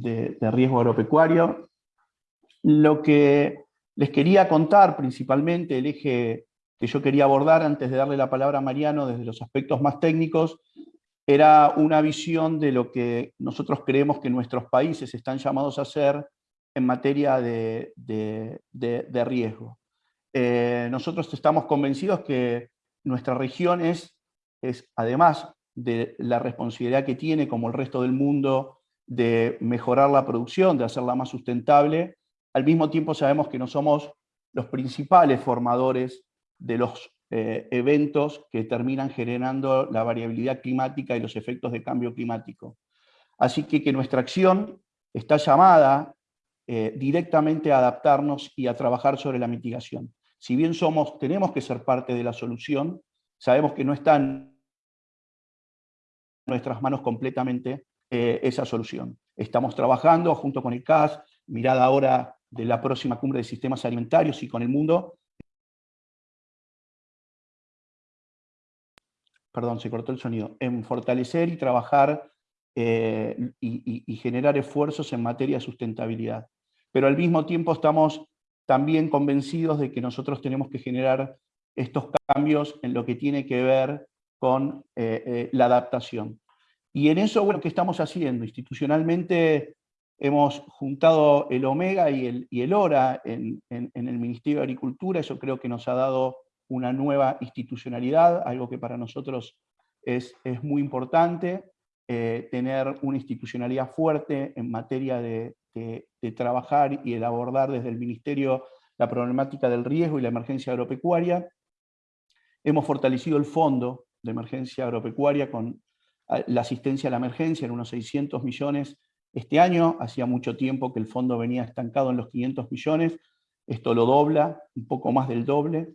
de riesgo agropecuario. Lo que les quería contar principalmente, el eje que yo quería abordar antes de darle la palabra a Mariano desde los aspectos más técnicos, era una visión de lo que nosotros creemos que nuestros países están llamados a hacer en materia de, riesgo. Eh, nosotros estamos convencidos que nuestra región es, es, además de la responsabilidad que tiene, como el resto del mundo, de mejorar la producción, de hacerla más sustentable, al mismo tiempo sabemos que no somos los principales formadores de los eh, eventos que terminan generando la variabilidad climática y los efectos de cambio climático. Así que, que nuestra acción está llamada eh, directamente a adaptarnos y a trabajar sobre la mitigación. Si bien somos, tenemos que ser parte de la solución, sabemos que no está en nuestras manos completamente eh, esa solución. Estamos trabajando junto con el CAS, mirada ahora de la próxima cumbre de sistemas alimentarios y con el mundo. Perdón, se cortó el sonido. En fortalecer y trabajar eh, y generar esfuerzos en materia de sustentabilidad pero al mismo tiempo estamos también convencidos de que nosotros tenemos que generar estos cambios en lo que tiene que ver con eh, la adaptación. Y en eso, bueno, ¿qué estamos haciendo? Institucionalmente hemos juntado el Omega y el, y el ORA en, el Ministerio de Agricultura, eso creo que nos ha dado una nueva institucionalidad, algo que para nosotros es, es muy importante, eh, tener una institucionalidad fuerte en materia de, de, trabajar y el abordar desde el Ministerio la problemática del riesgo y la emergencia agropecuaria. Hemos fortalecido el fondo de emergencia agropecuaria con la asistencia a la emergencia en unos 600 millones este año. Hacía mucho tiempo que el fondo venía estancado en los 500 millones. Esto lo dobla, un poco más del doble.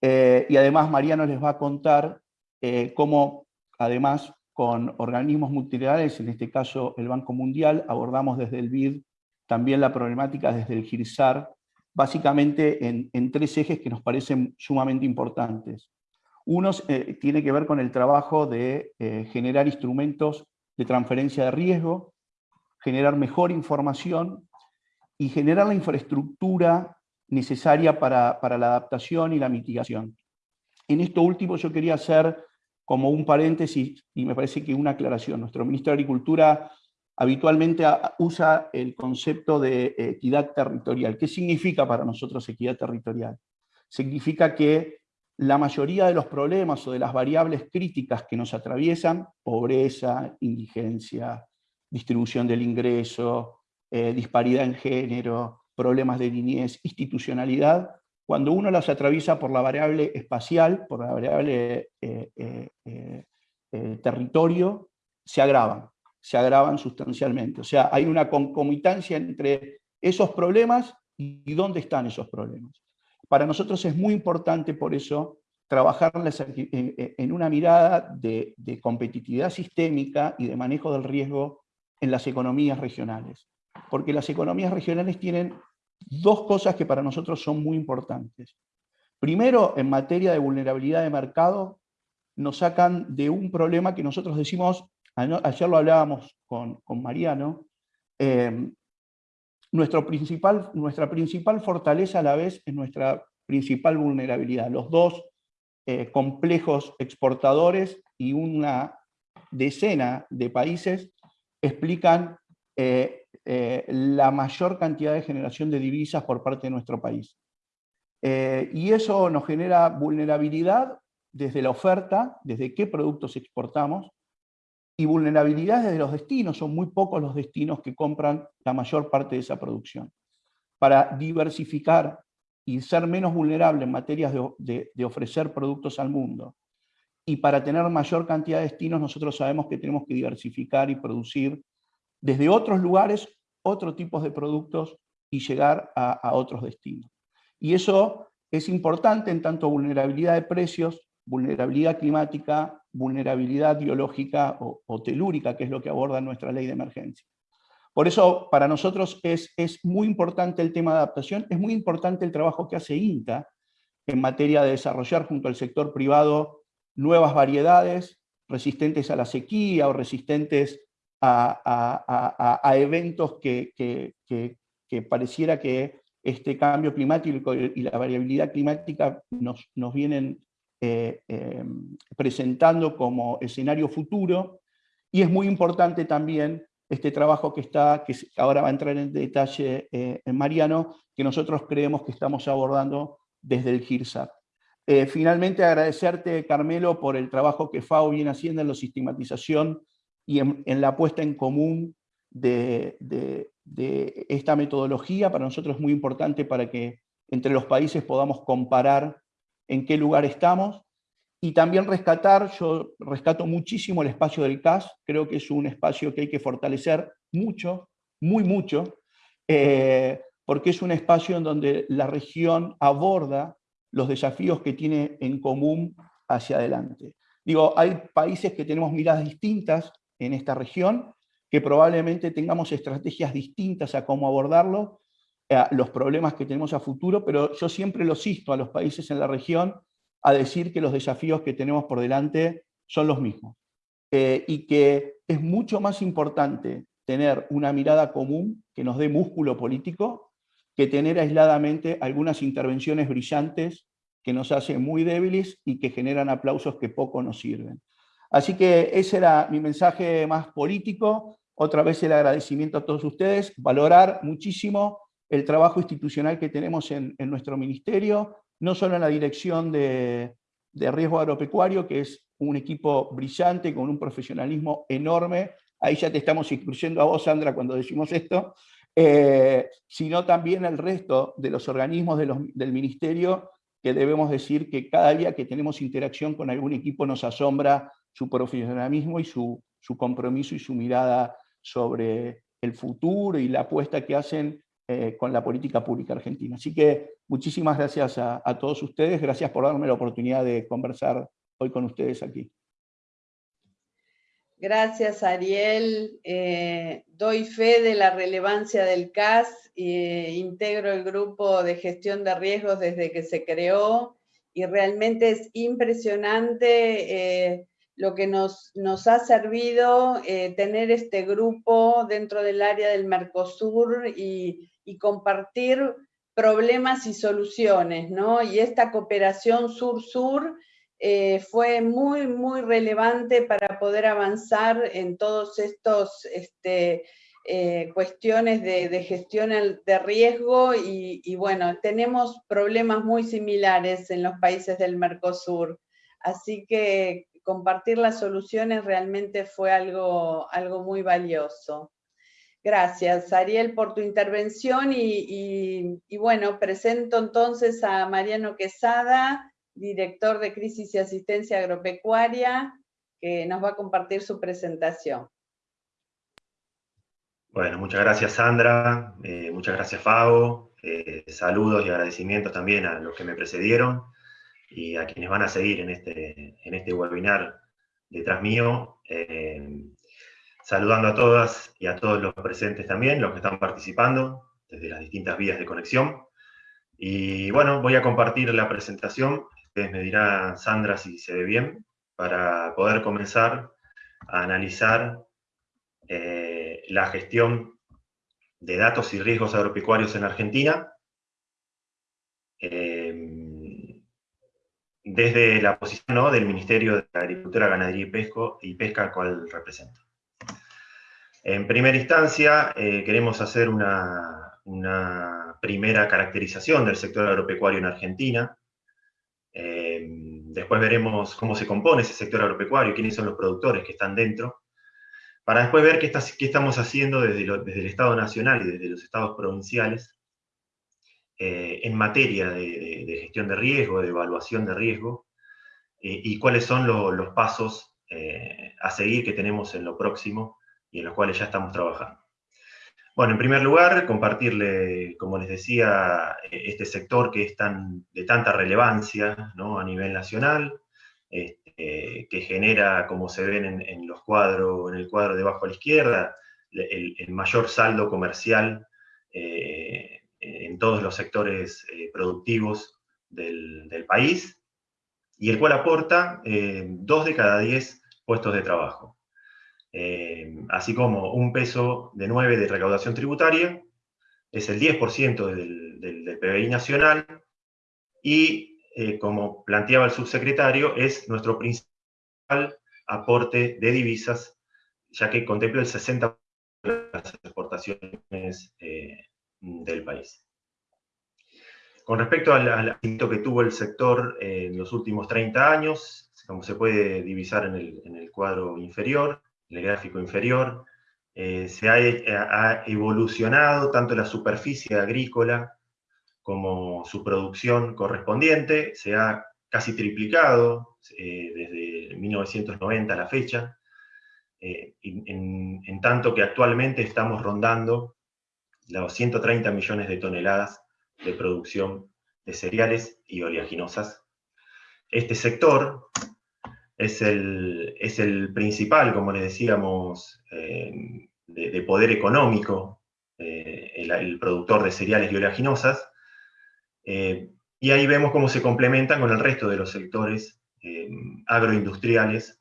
Eh, y además Mariano les va a contar eh, cómo, además, con organismos multilaterales, en este caso el Banco Mundial, abordamos desde el BID también la problemática desde el GIRSAR, básicamente en, tres ejes que nos parecen sumamente importantes. Uno eh, tiene que ver con el trabajo de eh, generar instrumentos de transferencia de riesgo, generar mejor información y generar la infraestructura necesaria para, para la adaptación y la mitigación. En esto último yo quería hacer como un paréntesis, y me parece que una aclaración. Nuestro ministro de Agricultura habitualmente usa el concepto de equidad territorial. ¿Qué significa para nosotros equidad territorial? Significa que la mayoría de los problemas o de las variables críticas que nos atraviesan, pobreza, indigencia, distribución del ingreso, eh, disparidad en género, problemas de niñez, institucionalidad, cuando uno las atraviesa por la variable espacial, por la variable eh, eh, territorio, se agravan se agravan sustancialmente. O sea, hay una concomitancia entre esos problemas y dónde están esos problemas. Para nosotros es muy importante por eso trabajar en una mirada de, competitividad sistémica y de manejo del riesgo en las economías regionales. Porque las economías regionales tienen dos cosas que para nosotros son muy importantes. Primero, en materia de vulnerabilidad de mercado, nos sacan de un problema que nosotros decimos ayer lo hablábamos con, Mariano, em, principal, nuestra principal fortaleza a la vez es nuestra principal vulnerabilidad. Los dos eh, complejos exportadores y una decena de países explican eh, eh, la mayor cantidad de generación de divisas por parte de nuestro país. y eso nos genera vulnerabilidad desde la oferta, desde qué productos exportamos, y vulnerabilidades de los destinos, son muy pocos los destinos que compran la mayor parte de esa producción. Para diversificar y ser menos vulnerable en materias de, ofrecer productos al mundo, y para tener mayor cantidad de destinos, nosotros sabemos que tenemos que diversificar y producir desde otros lugares otro tipos de productos y llegar a, a otros destinos. Y eso es importante en tanto vulnerabilidad de precios, vulnerabilidad climática, vulnerabilidad biológica o, telúrica, que es lo que aborda nuestra ley de emergencia. Por eso, para nosotros es, es muy importante el tema de adaptación, es muy importante el trabajo que hace INTA en materia de desarrollar junto al sector privado nuevas variedades resistentes a la sequía o resistentes a, eventos que, que, pareciera que este cambio climático y la variabilidad climática nos, nos vienen eh, em, presentando como escenario futuro, y es muy importante también este trabajo que está, que ahora va a entrar en detalle eh, en Mariano, que nosotros creemos que estamos abordando desde el GIRSAT. Eh, finalmente, agradecerte, Carmelo, por el trabajo que FAO viene haciendo en la sistematización y en, la puesta en común de, esta metodología. Para nosotros es muy importante para que entre los países podamos comparar en qué lugar estamos. Y también rescatar, yo rescato muchísimo el espacio del CAS, creo que es un espacio que hay que fortalecer mucho, muy mucho, eh, porque es un espacio en donde la región aborda los desafíos que tiene en común hacia adelante. Digo, hay países que tenemos miradas distintas en esta región, que probablemente tengamos estrategias distintas a cómo abordarlo, los problemas que tenemos a futuro, pero yo siempre lo insto a los países en la región a decir que los desafíos que tenemos por delante son los mismos. Eh, y que es mucho más importante tener una mirada común que nos dé músculo político que tener aisladamente algunas intervenciones brillantes que nos hacen muy débiles y que generan aplausos que poco nos sirven. Así que ese era mi mensaje más político. Otra vez el agradecimiento a todos ustedes, valorar muchísimo el trabajo institucional que tenemos en, nuestro ministerio, no solo en la dirección de, riesgo agropecuario, que es un equipo brillante, con un profesionalismo enorme, ahí ya te estamos incluyendo a vos, Sandra, cuando decimos esto, eh, sino también el resto de los organismos del ministerio, que debemos decir que cada día que tenemos interacción con algún equipo nos asombra su profesionalismo y su, compromiso y su mirada sobre el futuro y la apuesta que hacen eh, con la política pública argentina. Así que muchísimas gracias a todos ustedes, gracias por darme la oportunidad de conversar hoy con ustedes aquí. Gracias, Ariel. Eh, doy fe de la relevancia del CAS, e integro el grupo de gestión de riesgos desde que se creó y realmente es impresionante eh, lo que nos, nos ha servido tener este grupo dentro del área del Mercosur y, y compartir problemas y soluciones, ¿no? Y esta cooperación sur-sur eh, fue muy, muy relevante para poder avanzar en todos estos este, eh, cuestiones de, gestión de riesgo y, bueno, tenemos problemas muy similares en los países del Mercosur, así que compartir las soluciones realmente fue algo, algo muy valioso. Gracias, Ariel, por tu intervención y, bueno, presento entonces a Mariano Quesada, director de Crisis y Asistencia Agropecuaria, que nos va a compartir su presentación. Bueno, muchas gracias Sandra, eh, muchas gracias Fabo, eh, saludos y agradecimientos también a los que me precedieron y a quienes van a seguir en este, en este webinar detrás mío. Eh, saludando a todas y a todos los presentes también, los que están participando desde las distintas vías de conexión. Y bueno, voy a compartir la presentación Ustedes me dirá, Sandra, si se ve bien, para poder comenzar a analizar eh, la gestión de datos y riesgos agropecuarios en Argentina, eh, desde la posición del Ministerio de Agricultura, Ganadería y, Pesco, y Pesca, al cual represento. En primera instancia, eh, queremos hacer una, primera caracterización del sector agropecuario en Argentina, Em, después veremos cómo se compone ese sector agropecuario, quiénes son los productores que están dentro, para después ver qué, estamos haciendo desde, el Estado Nacional y desde los estados provinciales eh, en materia de, gestión de riesgo, de evaluación de riesgo, eh, y cuáles son los pasos eh, a seguir que tenemos en lo próximo y en los cuales ya estamos trabajando. Bueno, en primer lugar, compartirle, como les decía, eh, este sector que es tan, de tanta relevancia a nivel nacional, este, que genera, como se ven en, los cuadros, en el cuadro debajo a la izquierda, el, mayor saldo comercial eh, en todos los sectores eh, productivos del, país, y el cual aporta dos de cada diez puestos de trabajo. Así como un peso de 9 de recaudación tributaria, es el 10% del, del, PBI nacional, y como planteaba el subsecretario, es nuestro principal aporte de divisas, ya que contempla el 60% de las exportaciones del país. Con respecto al, éxito que tuvo el sector en los últimos 30 años, como se puede divisar en el, cuadro inferior, el gráfico inferior, eh, se ha, evolucionado tanto la superficie agrícola como su producción correspondiente, se ha casi triplicado eh, desde 1990 a la fecha, eh, en, tanto que actualmente estamos rondando los 130 millones de toneladas de producción de cereales y oleaginosas. Este sector es el, es el principal, como les decíamos, eh, de, poder económico, eh, el, productor de cereales y oleaginosas, eh, y ahí vemos cómo se complementan con el resto de los sectores agroindustriales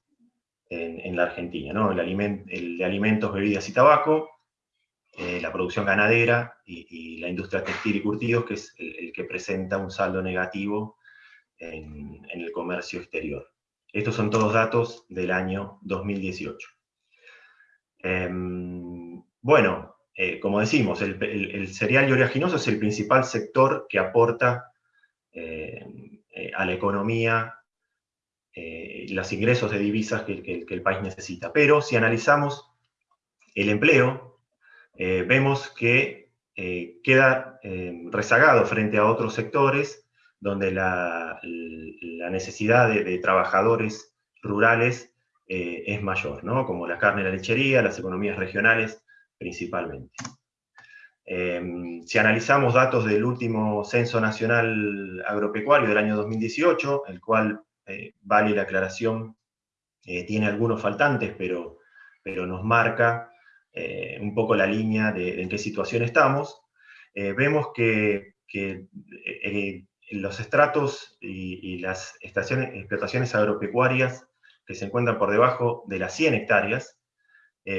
en, la Argentina, ¿no? el, el de alimentos, bebidas y tabaco, la producción ganadera y, la industria textil y curtidos, que es el, que presenta un saldo negativo en, el comercio exterior. Estos son todos datos del año 2018. Em, bueno, eh, como decimos, el, cereal y oleaginoso es el principal sector que aporta eh, a la economía y los ingresos de divisas que el país necesita. Pero si analizamos el empleo, eh, vemos que eh, queda eh, rezagado frente a otros sectores donde la, necesidad de, trabajadores rurales es mayor, ¿no? como la carne y la lechería, las economías regionales principalmente. si analizamos datos del último Censo Nacional Agropecuario del año 2018, el cual, vale la aclaración, tiene algunos faltantes, pero, pero nos marca eh, un poco la línea de, en qué situación estamos, eh, vemos que, eh, los estratos y, las estaciones, explotaciones agropecuarias que se encuentran por debajo de las 100 hectáreas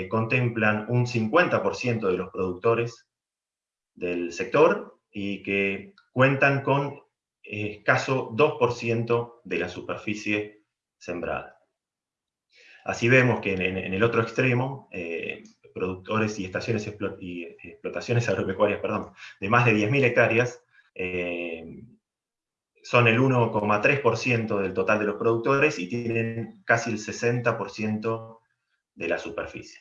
contemplan un 50% de los productores del sector y que cuentan con escaso 2% de la superficie sembrada. Así vemos que en, el otro extremo, productores y estaciones y explotaciones agropecuarias perdón, de más de 10.000 hectáreas, eh, son el 1,3% del total de los productores y tienen casi el 60% de la superficie.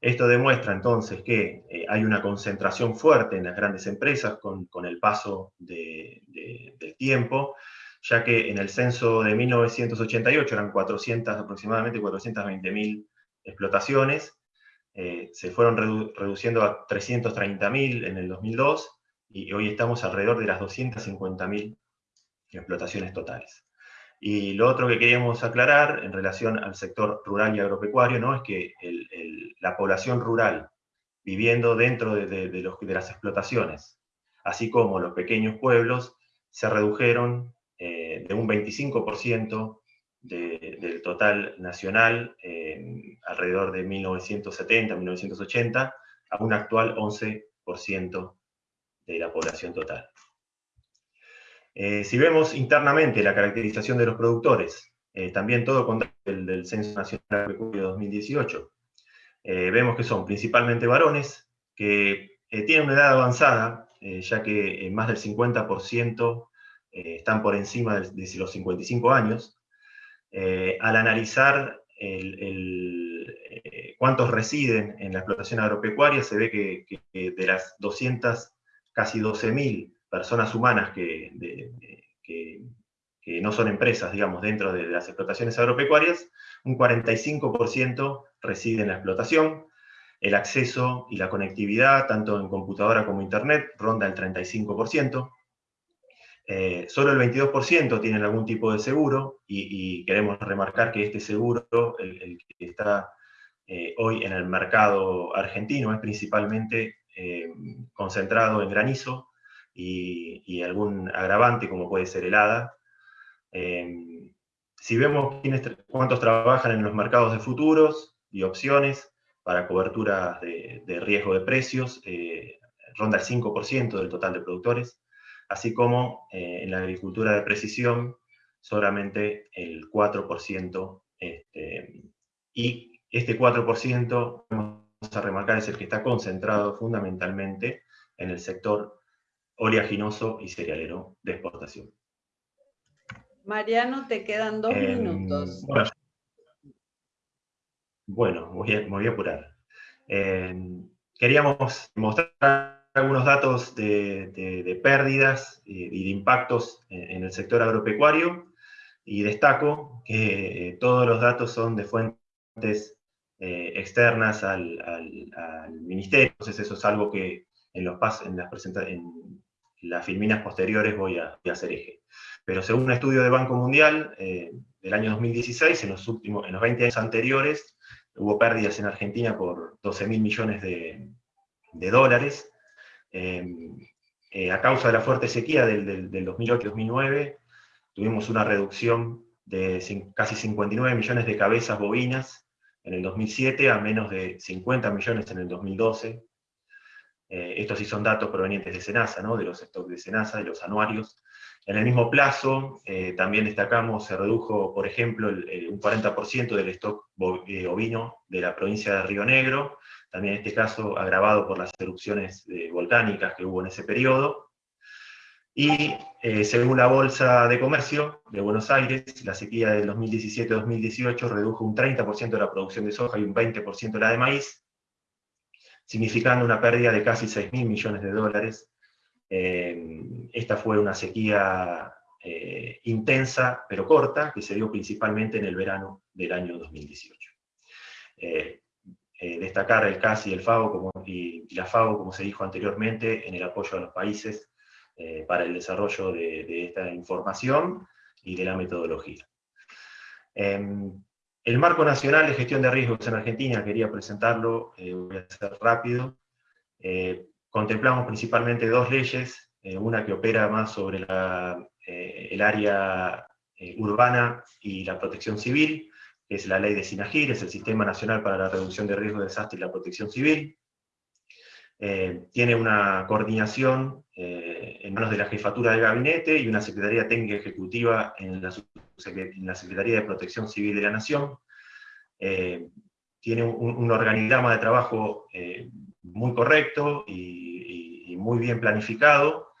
Esto demuestra entonces que eh, hay una concentración fuerte en las grandes empresas con, el paso del tiempo, ya que en el censo de 1988 eran 400, aproximadamente 420.000 explotaciones, eh, se fueron reduciendo a 330.000 en el 2002 y hoy estamos alrededor de las 250.000 explotaciones totales. Y lo otro que queríamos aclarar en relación al sector rural y agropecuario ¿no? es que la población rural viviendo dentro de, las explotaciones, así como los pequeños pueblos, se redujeron eh, de un 25% del total nacional, alrededor de 1970, 1980, a un actual 11% de la población total. Eh, si vemos internamente la caracterización de los productores, eh, también todo con el del Censo Nacional de 2018, eh, vemos que son principalmente varones, que tienen una edad avanzada, ya que más del 50% están por encima de, los 55 años, al analizar cuántos residen en la explotación agropecuaria, se ve que, de las 200, casi 12.000 personas humanas que, no son empresas, digamos, dentro de las explotaciones agropecuarias, un 45% reside en la explotación, el acceso y la conectividad, tanto en computadora como internet, ronda el 35%, eh, solo el 22% tienen algún tipo de seguro y, queremos remarcar que este seguro, el, que está eh, hoy en el mercado argentino, es principalmente eh, concentrado en granizo y, algún agravante como puede ser helada. si vemos cuántos trabajan en los mercados de futuros, y opciones para cobertura de, riesgo de precios, ronda el 5% del total de productores, así como en la agricultura de precisión solamente el 4%, este, y este 4%, vamos a remarcar, es el que está concentrado fundamentalmente en el sector oleaginoso y cerealero de exportación. Mariano, te quedan dos em, minutos. Bueno, voy a, me voy a apurar. Em, queríamos mostrar algunos datos de, pérdidas y de impactos en, el sector agropecuario y destaco que eh, todos los datos son de fuentes eh, externas al, ministerio, entonces eso es algo que en, los en, las, en las filminas posteriores voy a, hacer eje. Pero según un estudio de Banco Mundial eh, del año 2016, en los, últimos, en los 20 años anteriores, hubo pérdidas en Argentina por 12 mil millones de, dólares. a causa de la fuerte sequía del, del 2008-2009, tuvimos una reducción de casi 59 millones de cabezas bovinas en el 2007 a menos de 50 millones en el 2012. Eh, estos sí son datos provenientes de Senasa, ¿no? de los stocks de Senasa, de los anuarios. En el mismo plazo, eh, también destacamos, se redujo, por ejemplo, un 40% del stock eh, ovino de la provincia de Río Negro, también en este caso agravado por las erupciones volcánicas que hubo en ese periodo. Y según la Bolsa de Comercio de Buenos Aires, la sequía del 2017-2018 redujo un 30% de la producción de soja y un 20% de la de maíz, significando una pérdida de casi 6 mil millones de dólares. Eh, esta fue una sequía eh, intensa, pero corta, que se dio principalmente en el verano del año 2018. destacar el CAS y el FAO como, y la FAO, como se dijo anteriormente, en el apoyo a los países eh, para el desarrollo de, esta información y de la metodología. El Marco Nacional de Gestión de Riesgos en Argentina, quería presentarlo, eh, voy a ser rápido. Eh, contemplamos principalmente dos leyes, una que opera más sobre el área urbana y la protección civil, que es la ley de SINAGIR, es el Sistema Nacional para la Reducción de Riesgos de Desastre y la Protección Civil, eh, tiene una coordinación eh, en manos de la Jefatura de Gabinete y una Secretaría Técnica Ejecutiva en la, Secretaría de Protección Civil de la Nación. Eh, tiene un, organigrama de trabajo muy correcto y, muy bien planificado,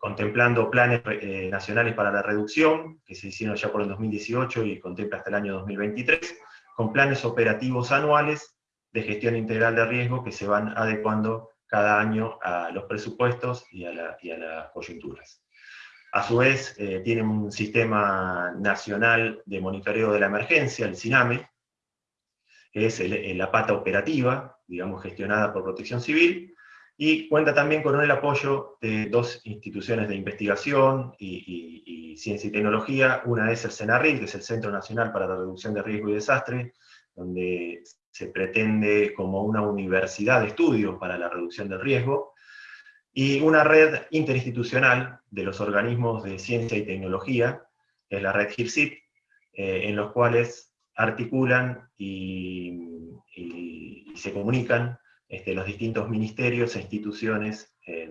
contemplando planes nacionales para la reducción, que se hicieron ya por el 2018 y contempla hasta el año 2023, con planes operativos anuales de gestión integral de riesgo que se van adecuando cada año a los presupuestos y a, las coyunturas. A su vez, eh, un sistema nacional de monitoreo de la emergencia, el SINAME, que es la pata operativa, digamos, gestionada por Protección Civil, y cuenta también con el apoyo de dos instituciones de investigación y, y ciencia y tecnología. Una es el CENARRIL, que es el Centro Nacional para la Reducción de Riesgo y Desastre, donde se pretende como una universidad de estudios para la reducción del riesgo, y una red interinstitucional de los organismos de ciencia y tecnología, que es la red GIRSIT, eh, en los cuales articulan y, se comunican este, los distintos ministerios e instituciones eh,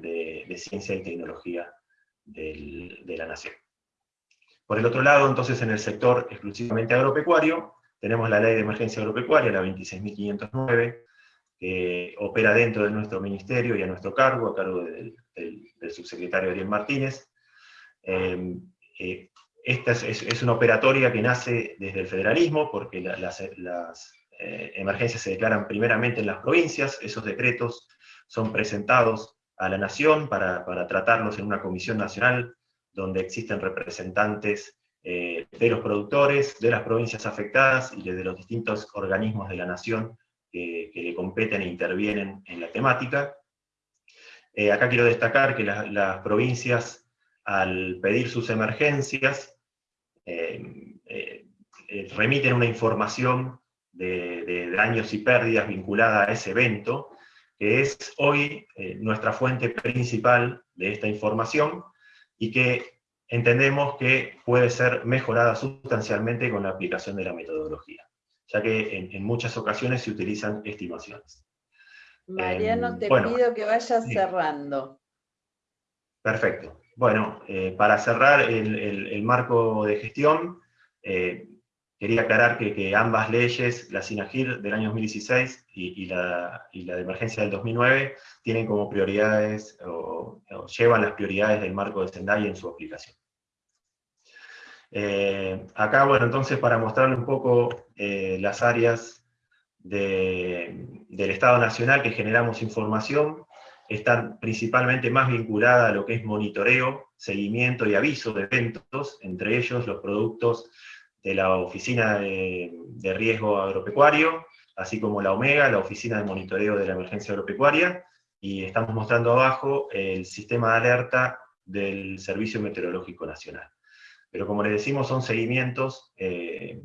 de, ciencia y tecnología de la nación. Por el otro lado, entonces, en el sector exclusivamente agropecuario, tenemos la ley de emergencia agropecuaria, la 26.509, que opera dentro de nuestro ministerio y a nuestro cargo, a cargo del, subsecretario Ariel Martínez. Em, eh, esta es, una operatoria que nace desde el federalismo, porque las, eh, emergencias se declaran primeramente en las provincias, esos decretos son presentados a la nación para, para tratarlos en una comisión nacional donde existen representantes eh, de los productores, de las provincias afectadas y de los distintos organismos de la nación que le competen e intervienen en la temática. Eh, acá quiero destacar que las provincias, al pedir sus emergencias, eh, remiten una información de, daños y pérdidas vinculada a ese evento, que es hoy nuestra fuente principal de esta información, y que entendemos que puede ser mejorada sustancialmente con la aplicación de la metodología. Ya que en, muchas ocasiones se utilizan estimaciones. Mariano, em, te pido que vayas cerrando. Perfecto. Bueno, eh, para cerrar el, marco de gestión, eh, quería aclarar que, ambas leyes, la SINAGIR del año 2016 y, la, de emergencia del 2009, tienen como prioridades, o, llevan las prioridades del marco de Sendai en su aplicación. Eh, acá, bueno, entonces para mostrarle un poco las áreas del Estado Nacional que generamos información, están principalmente más vinculadas a lo que es monitoreo, seguimiento y aviso de eventos, entre ellos los productos de la Oficina de, Riesgo Agropecuario, así como la OMEGA, la Oficina de Monitoreo de la Emergencia Agropecuaria, y estamos mostrando abajo el sistema de alerta del Servicio Meteorológico Nacional. Pero como les decimos, son seguimientos eh,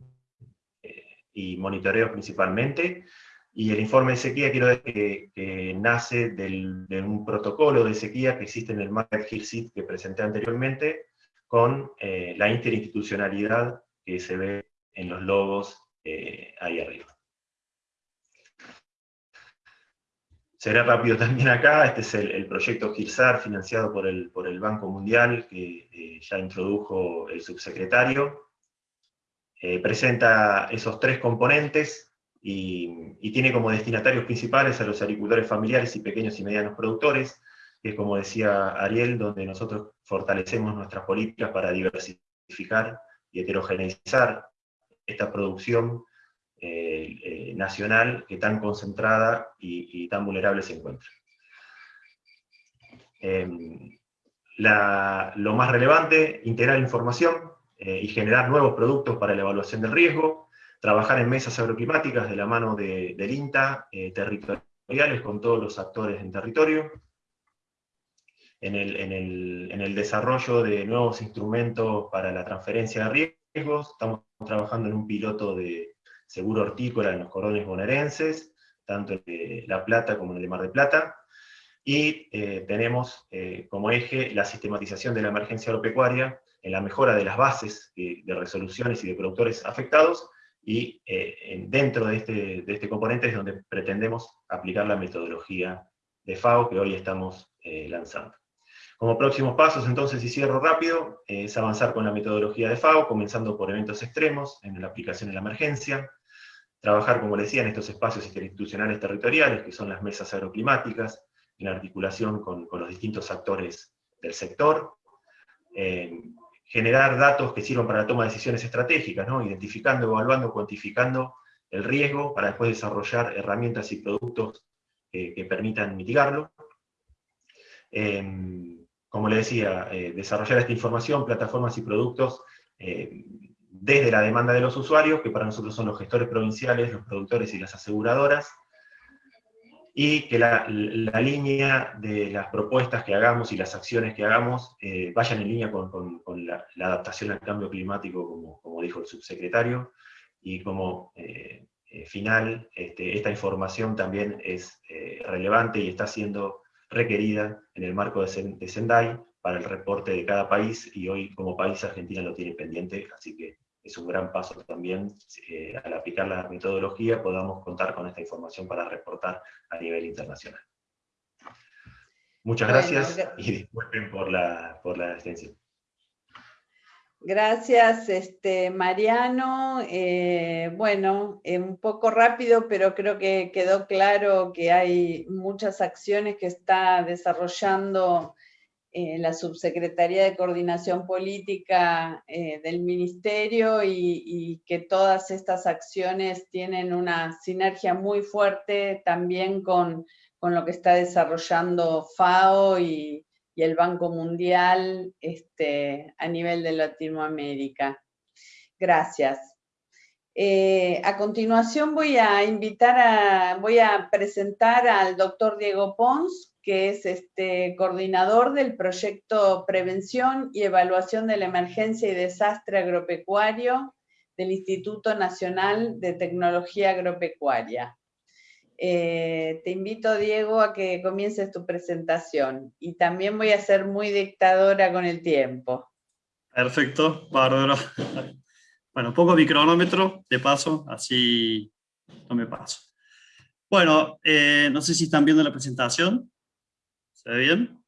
eh, y monitoreos principalmente, y el informe de sequía, quiero decir que, nace de un protocolo de sequía que existe en el Market HIRSIT que presenté anteriormente, con eh, la interinstitucionalidad que se ve en los logos ahí arriba. Será rápido también acá, este es el, proyecto GIRSAR financiado por el, por el Banco Mundial, que eh, ya introdujo el subsecretario. presenta esos tres componentes, y, tiene como destinatarios principales a los agricultores familiares y pequeños y medianos productores, que es como decía Ariel, donde nosotros fortalecemos nuestras políticas para diversificar y heterogeneizar esta producción eh, eh, nacional que tan concentrada y, tan vulnerable se encuentra. Em, lo más relevante, integrar información eh, y generar nuevos productos para la evaluación del riesgo, trabajar en mesas agroclimáticas de la mano del INTA, territoriales con todos los actores en territorio, en el, desarrollo de nuevos instrumentos para la transferencia de riesgos, estamos trabajando en un piloto de seguro hortícola en los cordones bonaerenses, tanto en La Plata como en el Mar de Plata, y eh, tenemos eh, como eje la sistematización de la emergencia agropecuaria en la mejora de las bases de resoluciones y de productores afectados, y eh, dentro de este, de este componente es donde pretendemos aplicar la metodología de FAO que hoy estamos lanzando. Como próximos pasos, entonces, y cierro rápido, es avanzar con la metodología de FAO, comenzando por eventos extremos, en la aplicación de la emergencia, trabajar, como les decía, en estos espacios interinstitucionales territoriales, que son las mesas agroclimáticas, en articulación con, los distintos actores del sector, eh, generar datos que sirvan para la toma de decisiones estratégicas, ¿no? identificando, evaluando, cuantificando el riesgo para después desarrollar herramientas y productos que permitan mitigarlo. Em, como le decía, eh, desarrollar esta información, plataformas y productos eh, desde la demanda de los usuarios, que para nosotros son los gestores provinciales, los productores y las aseguradoras, y que la, línea de las propuestas que hagamos y las acciones que hagamos eh, vayan en línea con, la, adaptación al cambio climático, como, dijo el subsecretario, y como final, este, esta información también es relevante y está siendo requerida en el marco de, Sendai para el reporte de cada país, y hoy como país Argentina lo tiene pendiente, así que es un gran paso también, eh, al aplicar la metodología podamos contar con esta información para reportar a nivel internacional. Muchas gracias y disculpen por la, por la extensión. Gracias, este, Mariano. Eh, bueno, eh, un poco rápido, pero creo que quedó claro que hay muchas acciones que está desarrollando la Subsecretaría de Coordinación Política eh, del Ministerio y, que todas estas acciones tienen una sinergia muy fuerte también con, lo que está desarrollando FAO y, el Banco Mundial este, a nivel de Latinoamérica. Gracias. Eh, a continuación voy a invitar a, voy a presentar al doctor Diego Pons, que es este coordinador del proyecto Prevención y Evaluación de la Emergencia y Desastre Agropecuario del Instituto Nacional de Tecnología Agropecuaria. Eh, te invito, Diego, a que comiences tu presentación y también voy a ser muy dictadora con el tiempo. Perfecto, bárbaro. Bueno, poco mi cronómetro, de paso, así no me paso. Bueno, eh, no sé si están viendo la presentación. ¿Se ve bien?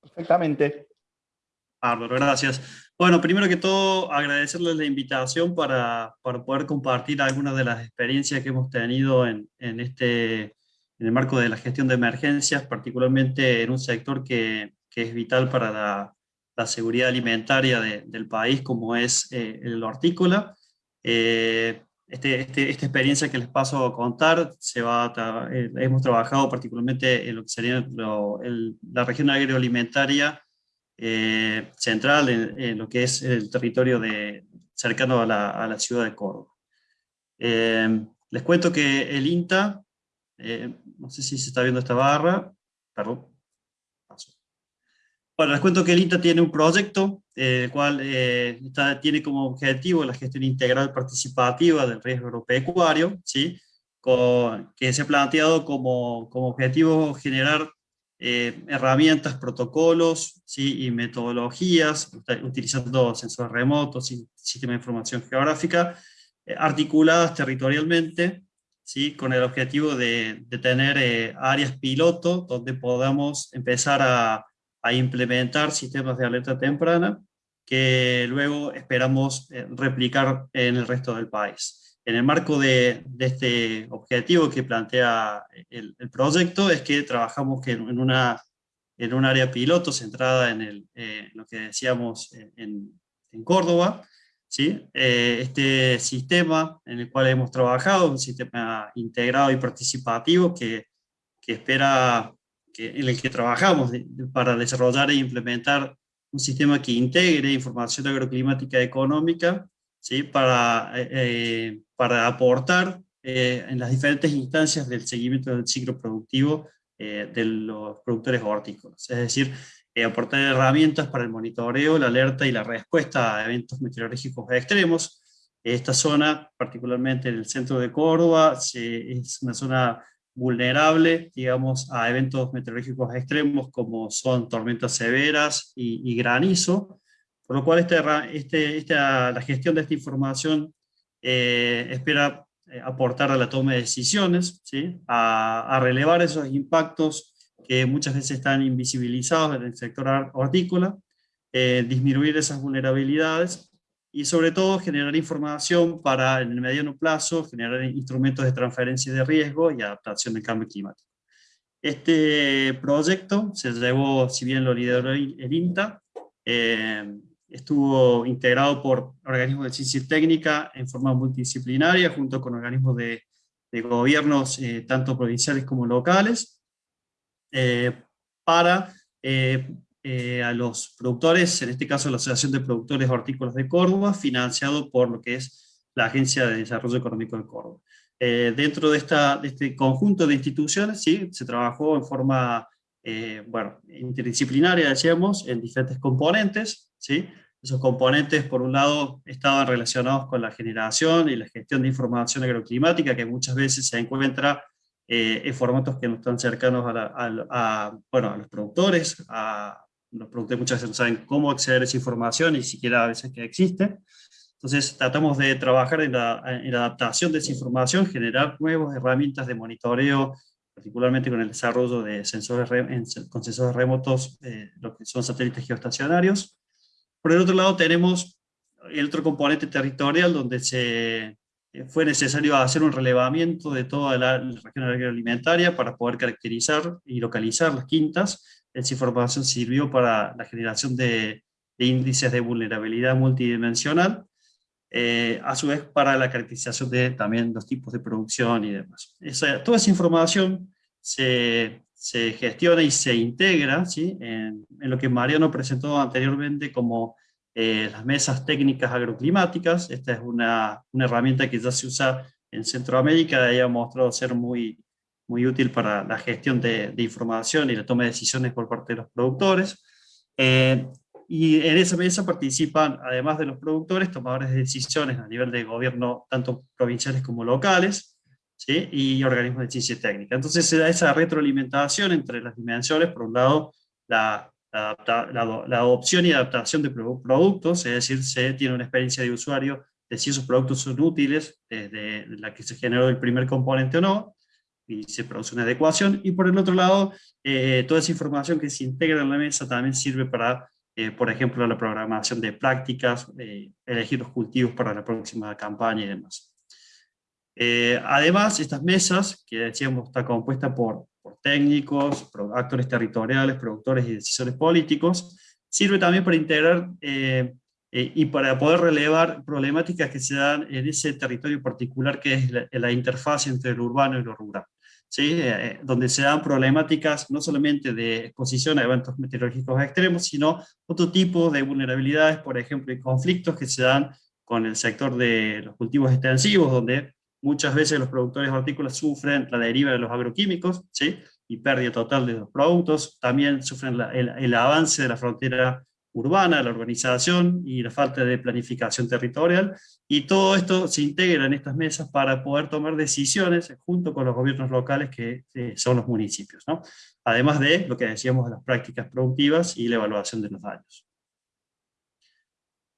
Perfectamente. Bárbaro, gracias. Bueno, primero que todo, agradecerles la invitación para, para, poder compartir algunas de las experiencias que hemos tenido en, en, este, en el marco de la gestión de emergencias, particularmente en un sector que, que es vital para la, la seguridad alimentaria de, del país, como es eh, el hortícola. Eh, este, este, esta experiencia que les paso a contar, se va eh, hemos trabajado particularmente en lo que sería la región agroalimentaria eh, central, en, lo que es el territorio de, cercano a la, a la ciudad de Córdoba. Eh, les cuento que el INTA, no sé si se está viendo esta barra, perdón, bueno, les cuento que el INTA tiene un proyecto, el cual eh, tiene como objetivo la gestión integral participativa del riesgo agropecuario, ¿sí? que se ha planteado como, como objetivo generar eh, herramientas, protocolos y metodologías, utilizando sensores remotos y sistemas de información geográfica, eh, articuladas territorialmente, ¿sí? con el objetivo de, de tener áreas piloto donde podamos empezar a implementar sistemas de alerta temprana que luego esperamos eh, replicar en el resto del país. En el marco de, este objetivo que plantea el, proyecto es que trabajamos en, una, en un área piloto centrada en el, eh, lo que decíamos en, en Córdoba, ¿sí? Eh, este sistema en el cual hemos trabajado, un sistema integrado y participativo que, que espera en el que trabajamos para desarrollar e implementar un sistema que integre información agroclimática económica ¿sí? para, eh, eh, para aportar eh, en las diferentes instancias del seguimiento del ciclo productivo de los productores hortícolas. Es decir, aportar herramientas para el monitoreo, la alerta y la respuesta a eventos meteorológicos extremos. Esta zona, particularmente en el centro de Córdoba, es una zona vulnerable, digamos, a eventos meteorológicos extremos como son tormentas severas y, granizo, por lo cual este, este, esta, la gestión de esta información eh, espera eh, aportar a la toma de decisiones, ¿sí? a, relevar esos impactos que muchas veces están invisibilizados en el sector hortícola, eh, disminuir esas vulnerabilidades y sobre todo generar información para en el mediano plazo generar instrumentos de transferencia de riesgo y adaptación al cambio climático. Este proyecto se llevó, si bien lo lideró el INTA, eh, estuvo integrado por organismos de ciencia técnica en forma multidisciplinaria, junto con organismos de, de gobiernos eh, tanto provinciales como locales, eh, para eh, a los productores, en este caso la Asociación de Productores Hortícolas de Córdoba, financiado por lo que es la Agencia de Desarrollo Económico de Córdoba. Eh, dentro de, esta, de este conjunto de instituciones, sí, se trabajó en forma, eh, bueno, interdisciplinaria, decíamos, en diferentes componentes, ¿sí? Esos componentes, por un lado, estaban relacionados con la generación y la gestión de información agroclimática, que muchas veces se encuentra en formatos que no están cercanos a, bueno, a los productores, a, los productores muchas veces no saben cómo acceder a esa información, ni siquiera a veces que existe. Entonces tratamos de trabajar en la, adaptación de esa información, generar nuevas herramientas de monitoreo, particularmente con el desarrollo de sensores, con sensores remotos, eh, lo que son satélites geoestacionarios. Por el otro lado tenemos el otro componente territorial donde se, eh, fue necesario hacer un relevamiento de toda la, la región agroalimentaria para poder caracterizar y localizar las quintas, esa información sirvió para la generación de, índices de vulnerabilidad multidimensional, eh, a su vez para la caracterización de también los tipos de producción y demás. toda esa información se, se, gestiona y se integra en, lo que Mariano presentó anteriormente como eh, las mesas técnicas agroclimáticas. Esta es una, una, herramienta que ya se usa en Centroamérica y ha mostrado ser muy, muy útil para la gestión de, información y la toma de decisiones por parte de los productores. Eh, y en esa mesa participan, además de los productores, tomadores de decisiones a nivel de gobierno, tanto provinciales como locales, ¿sí? y organismos de ciencia técnica. Entonces se da esa retroalimentación entre las dimensiones, por un lado, la, la, adopción y adaptación de productos, es decir, se tiene una experiencia de usuario de si esos productos son útiles, desde la que se generó el primer componente o no, y se produce una adecuación, y por el otro lado, eh, toda esa información que se integra en la mesa también sirve para, eh, por ejemplo, la programación de prácticas, eh, elegir los cultivos para la próxima campaña y demás. Además, estas mesas, que decíamos está compuesta por, por técnicos, actores territoriales, productores y decisores políticos, sirve también para integrar y para poder relevar problemáticas que se dan en ese territorio particular que es la, la interfaz entre lo urbano y lo rural. ¿sí? Eh, donde se dan problemáticas no solamente de exposición a eventos meteorológicos extremos, sino otro tipo de vulnerabilidades, por ejemplo, y conflictos que se dan con el sector de los cultivos extensivos, donde muchas veces los productores hortícolas sufren la deriva de los agroquímicos, ¿sí? y pérdida total de los productos, también sufren el, avance de la frontera urbana, la urbanización y la falta de planificación territorial, y todo esto se integra en estas mesas para poder tomar decisiones junto con los gobiernos locales que son los municipios, ¿no? además de lo que decíamos de las prácticas productivas y la evaluación de los daños.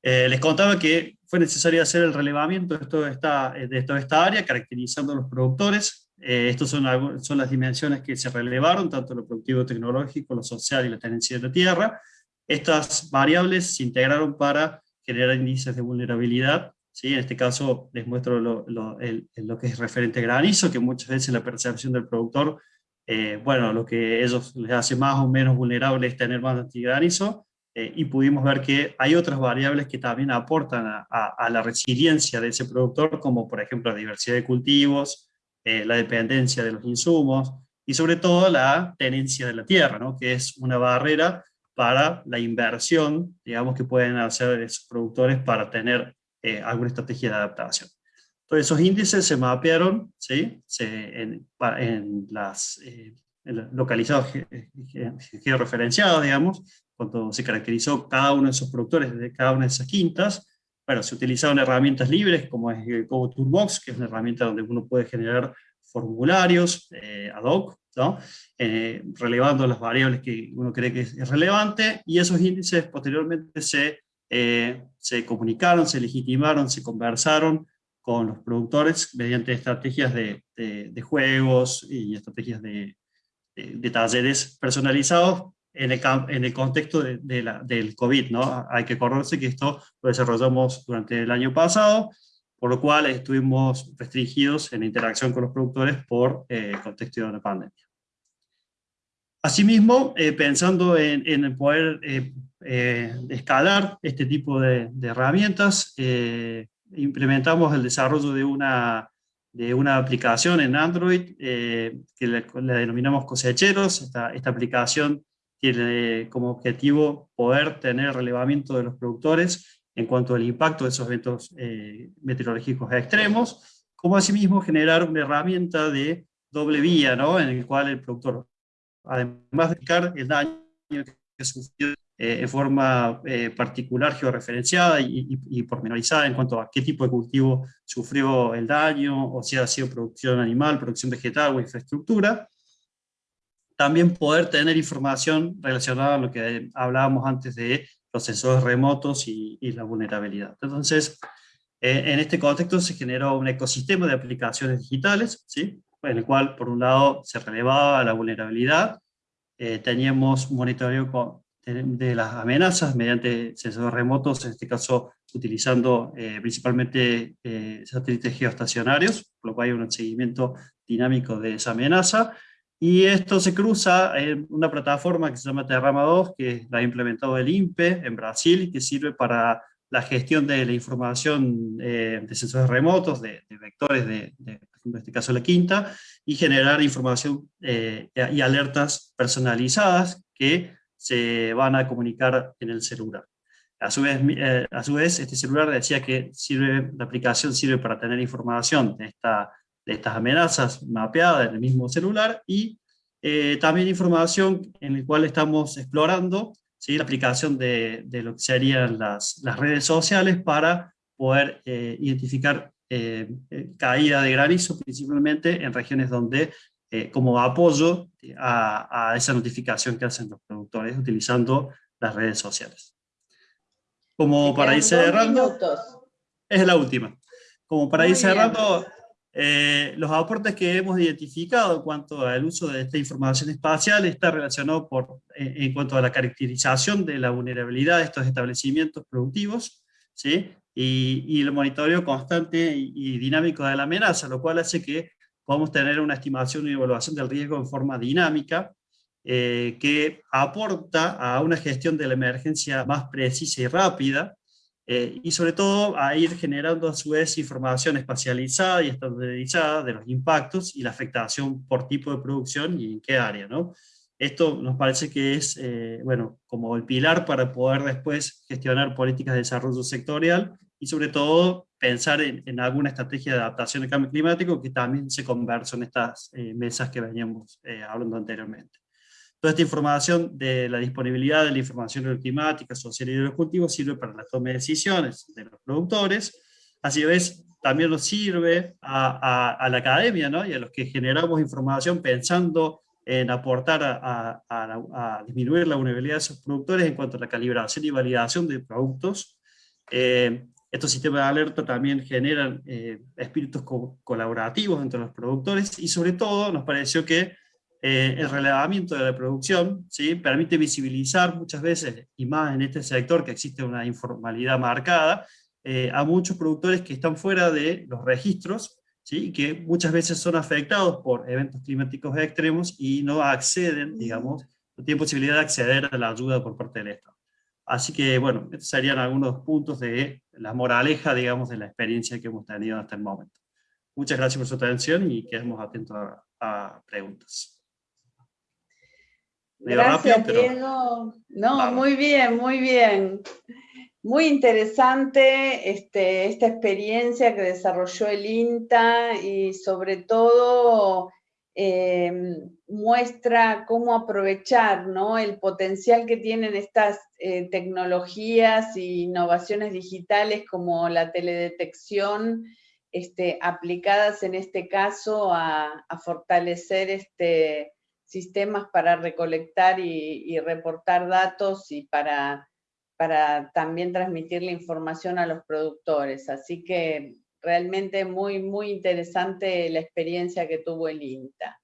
Eh, les contaba que fue necesario hacer el relevamiento de toda toda esta área, caracterizando a los productores. Eh, Estas son, son las dimensiones que se relevaron, tanto lo productivo tecnológico, lo social y la tenencia de la tierra, estas variables se integraron para generar índices de vulnerabilidad. ¿sí? En este caso les muestro lo, que es referente a granizo, que muchas veces la percepción del productor, eh, bueno, lo que ellos les hace más o menos vulnerable es tener más antigranizo, eh, y pudimos ver que hay otras variables que también aportan a, la resiliencia de ese productor, como por ejemplo la diversidad de cultivos, eh, la dependencia de los insumos, y sobre todo la tenencia de la tierra, ¿no? que es una barrera para la inversión, digamos, que pueden hacer esos productores para tener eh, alguna estrategia de adaptación. Entonces esos índices se mapearon ¿sí? en, las eh, localizados georreferenciados, digamos, cuando se caracterizó cada uno de esos productores de cada una de esas quintas, bueno, se utilizaron herramientas libres como es Go Toolbox, que es una herramienta donde uno puede generar formularios eh, ad hoc, ¿no? Eh, relevando las variables que uno cree que es, relevante, y esos índices posteriormente se, eh, se comunicaron, se legitimaron, se conversaron con los productores mediante estrategias de, de, juegos y estrategias de, de, talleres personalizados en el, en el contexto de, la, del COVID. ¿no? Hay que acordarse que esto lo desarrollamos durante el año pasado, por lo cual estuvimos restringidos en la interacción con los productores por eh, el contexto de la pandemia. Asimismo, eh, pensando en, en poder eh, escalar este tipo de, herramientas, implementamos el desarrollo de una, de una aplicación en Android que la, denominamos Cosecheros. Esta, esta aplicación tiene como objetivo poder tener relevamiento de los productores en cuanto al impacto de esos eventos eh, meteorológicos extremos, como asimismo generar una herramienta de doble vía, ¿no? en el cual el productor, además de explicar el daño que sufrió eh, en forma eh, particular, georreferenciada y, y, pormenorizada en cuanto a qué tipo de cultivo sufrió el daño, o si ha sido producción animal, producción vegetal o infraestructura, también poder tener información relacionada a lo que hablábamos antes de los sensores remotos y, la vulnerabilidad. Entonces, eh, en este contexto se generó un ecosistema de aplicaciones digitales, ¿sí? en el cual, por un lado, se relevaba la vulnerabilidad, eh, teníamos monitoreo de las amenazas mediante sensores remotos, en este caso utilizando eh, principalmente satélites geoestacionarios, por lo cual hay un seguimiento dinámico de esa amenaza, y esto se cruza en una plataforma que se llama Terrama 2, que la ha implementado el INPE en Brasil, que sirve para la gestión de la información eh, de sensores remotos, de, vectores, de, en este caso la quinta, y generar información eh, y alertas personalizadas que se van a comunicar en el celular. A su vez, eh, a su vez este celular decía que sirve, la aplicación sirve para tener información de esta de estas amenazas mapeadas en el mismo celular y eh, también información en la cual estamos explorando ¿sí? la aplicación de, de, lo que serían las, las redes sociales para poder eh, identificar eh, caída de granizo principalmente en regiones donde eh, como apoyo a, esa notificación que hacen los productores utilizando las redes sociales. Como para ir cerrando, es la última. Como para ir cerrando, eh, los aportes que hemos identificado en cuanto al uso de esta información espacial está relacionado por, en cuanto a la caracterización de la vulnerabilidad de estos establecimientos productivos, ¿sí? y, el monitoreo constante y, dinámico de la amenaza, lo cual hace que podamos tener una estimación y evaluación del riesgo en forma dinámica, eh, que aporta a una gestión de la emergencia más precisa y rápida, eh, y sobre todo a ir generando a su vez información espacializada y estandarizada de los impactos y la afectación por tipo de producción y en qué área. ¿no? Esto nos parece que es eh, bueno, como el pilar para poder después gestionar políticas de desarrollo sectorial y sobre todo pensar en, alguna estrategia de adaptación al cambio climático que también se conversa en estas eh, mesas que veníamos hablando anteriormente. Toda esta información de la disponibilidad de la información climática, social y de los cultivos sirve para la toma de decisiones de los productores, así vez también nos sirve a, la academia ¿no? y a los que generamos información pensando en aportar a, disminuir la vulnerabilidad de esos productores en cuanto a la calibración y validación de productos. Eh, estos sistemas de alerta también generan eh, espíritus colaborativos entre los productores y sobre todo nos pareció que eh, el relevamiento de la producción ¿sí? permite visibilizar muchas veces, y más en este sector que existe una informalidad marcada, eh, a muchos productores que están fuera de los registros, ¿sí? que muchas veces son afectados por eventos climáticos extremos y no acceden, digamos, no tienen posibilidad de acceder a la ayuda por parte del Estado. Así que, bueno, estos serían algunos puntos de la moraleja, digamos, de la experiencia que hemos tenido hasta el momento. Muchas gracias por su atención y quedamos atentos a preguntas. Gracias, Diego. No, muy bien, muy bien. Muy interesante este, esta experiencia que desarrolló el INTA y sobre todo em, muestra cómo aprovechar ¿no? el potencial que tienen estas eh, tecnologías e innovaciones digitales como la teledetección este, aplicadas en este caso a, a fortalecer este, sistemas para recolectar y, reportar datos y para, para también transmitir la información a los productores. Así que realmente muy, muy interesante la experiencia que tuvo el INTA.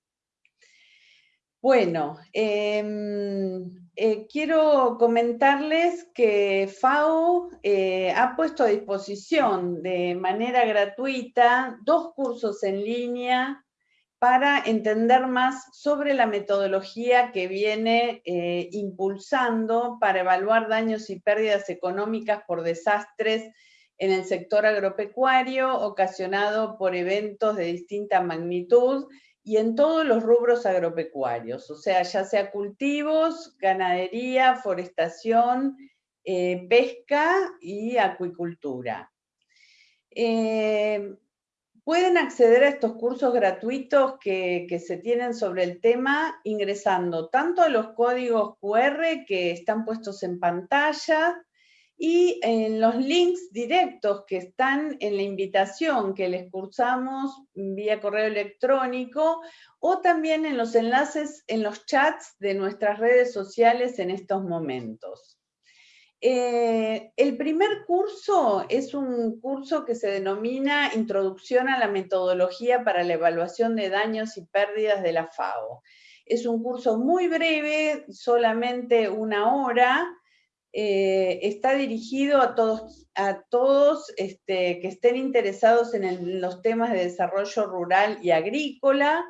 Bueno, em, eh, quiero comentarles que FAO eh, ha puesto a disposición de manera gratuita dos cursos en línea para entender más sobre la metodología que viene eh, impulsando para evaluar daños y pérdidas económicas por desastres en el sector agropecuario ocasionado por eventos de distinta magnitud y en todos los rubros agropecuarios, o sea, ya sea cultivos, ganadería, forestación, eh, pesca y acuicultura. Eh, Pueden acceder a estos cursos gratuitos que, se tienen sobre el tema ingresando tanto a los códigos QR que están puestos en pantalla y en los links directos que están en la invitación que les cursamos vía correo electrónico o también en los enlaces en los chats de nuestras redes sociales en estos momentos. Eh, el primer curso es un curso que se denomina Introducción a la metodología para la evaluación de daños y pérdidas de la FAO. Es un curso muy breve, solamente una hora, eh, está dirigido a todos, a todos este, que estén interesados en los temas de desarrollo rural y agrícola,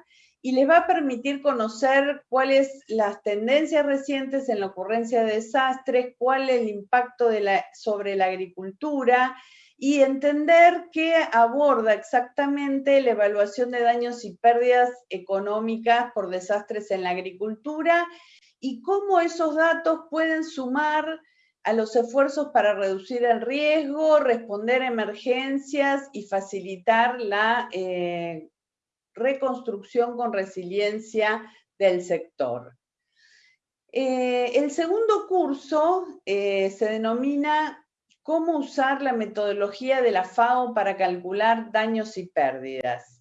y les va a permitir conocer cuáles las tendencias recientes en la ocurrencia de desastres, cuál es el impacto sobre la agricultura y entender qué aborda exactamente la evaluación de daños y pérdidas económicas por desastres en la agricultura y cómo esos datos pueden sumar a los esfuerzos para reducir el riesgo, responder a emergencias y facilitar la eh, reconstrucción con resiliencia del sector. Eh, el segundo curso eh, se denomina Cómo usar la metodología de la FAO para calcular daños y pérdidas.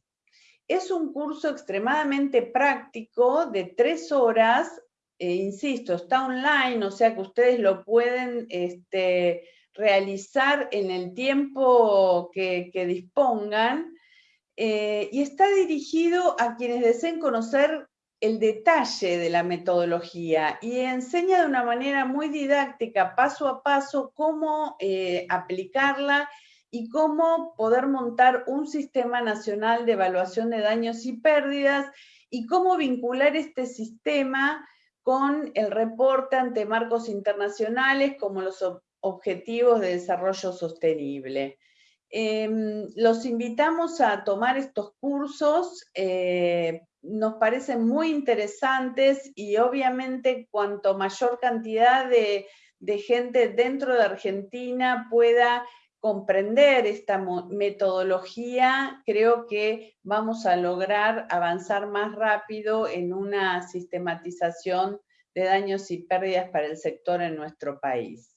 Es un curso extremadamente práctico de tres horas, e insisto, está online, o sea que ustedes lo pueden este, realizar en el tiempo que, dispongan, eh, y está dirigido a quienes deseen conocer el detalle de la metodología y enseña de una manera muy didáctica, paso a paso, cómo eh, aplicarla y cómo poder montar un sistema nacional de evaluación de daños y pérdidas y cómo vincular este sistema con el reporte ante marcos internacionales como los Objetivos de Desarrollo Sostenible. Em, los invitamos a tomar estos cursos eh, nos parecen muy interesantes y obviamente cuanto mayor cantidad de, gente dentro de Argentina pueda comprender esta metodología, creo que vamos a lograr avanzar más rápido en una sistematización de daños y pérdidas para el sector en nuestro país.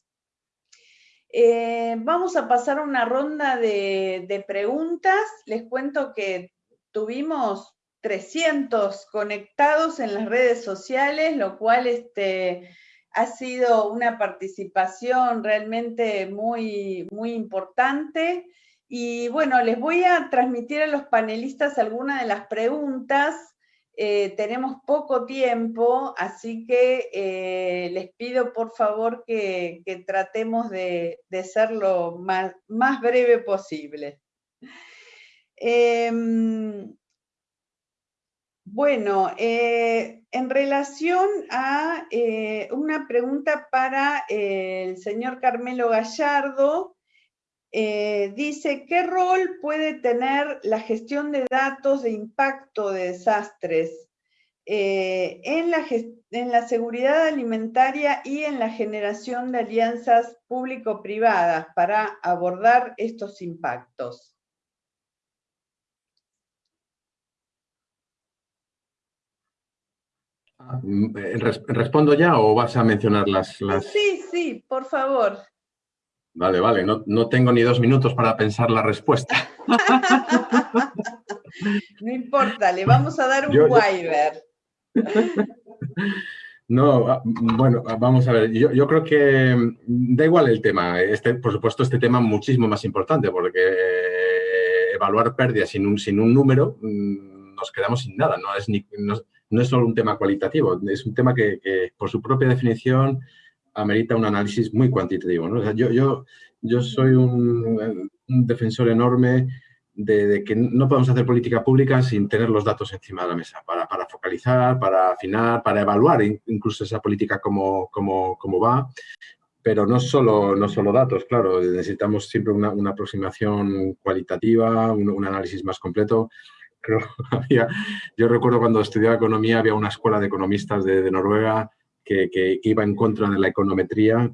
Eh, vamos a pasar una ronda de, de preguntas. Les cuento que tuvimos 300 conectados en las redes sociales, lo cual este, ha sido una participación realmente muy, muy importante. Y bueno, les voy a transmitir a los panelistas algunas de las preguntas. Eh, tenemos poco tiempo, así que eh, les pido por favor que, tratemos de, ser lo más, breve posible. Em, bueno, eh, en relación a una pregunta para el señor Carmelo Gallardo, eh, dice, ¿qué rol puede tener la gestión de datos de impacto de desastres en la, en la seguridad alimentaria y en la generación de alianzas público-privadas para abordar estos impactos? Mm, eh, ¿Respondo ya o vas a mencionar las, Sí, sí, por favor. Vale, vale, no, tengo ni dos minutos para pensar la respuesta. no importa, le vamos a dar un waiver. No, ah, bueno, ah, vamos a ver, yo, creo que mm, da igual el tema. Este, por supuesto, este tema es muchísimo más importante porque eh, evaluar pérdidas sin un, sin un número mm, nos quedamos sin nada. No es ni, no es solo un tema cualitativo, es un tema que, por su propia definición amerita un análisis muy cuantitativo. yo, yo, yo soy un, defensor enorme de, que no podemos hacer política pública sin tener los datos encima de la mesa, para, focalizar, para afinar, para evaluar incluso esa política como, como, va, pero no solo, no solo datos, claro, necesitamos siempre una, aproximación cualitativa, un, análisis más completo yo recuerdo cuando estudiaba economía había una escuela de economistas de, Noruega que, iba en contra de la econometría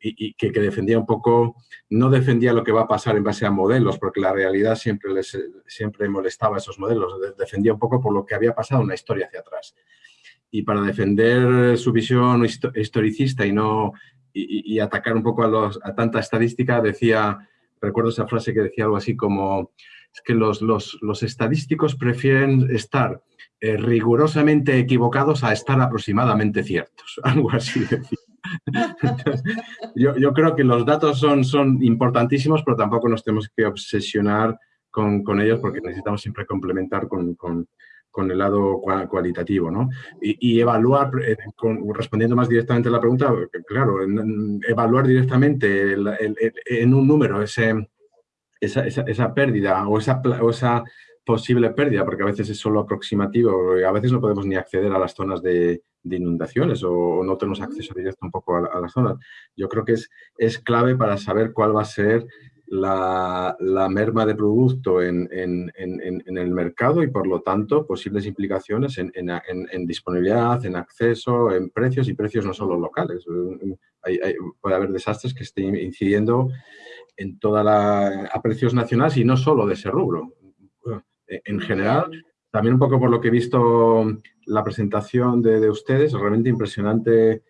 y, que, defendía un poco, no defendía lo que va a pasar en base a modelos, porque la realidad siempre, les, siempre molestaba esos modelos, defendía un poco por lo que había pasado una historia hacia atrás. Y para defender su visión historicista y, no, y, atacar un poco a, los, a tanta estadística, decía, recuerdo esa frase que decía algo así como es que los, estadísticos prefieren estar eh, rigurosamente equivocados a estar aproximadamente ciertos, algo así. yo, creo que los datos son, son importantísimos, pero tampoco nos tenemos que obsesionar con, ellos porque necesitamos siempre complementar con, el lado cualitativo, ¿no? Y, evaluar, eh, respondiendo más directamente a la pregunta, claro, evaluar directamente en un número ese, esa, esa, pérdida o esa, o esa posible pérdida, porque a veces es solo aproximativo, a veces no podemos ni acceder a las zonas de, inundaciones o, no tenemos acceso directo un poco a, las zonas. Yo creo que es, es clave para saber cuál va a ser la, merma de producto en, el mercado y, por lo tanto, posibles implicaciones en, disponibilidad, en acceso, en precios y precios no solo locales. puede haber desastres que estén incidiendo en toda la, a precios nacionales y no solo de ese rubro. En general, también un poco por lo que he visto la presentación de, ustedes, realmente impresionante.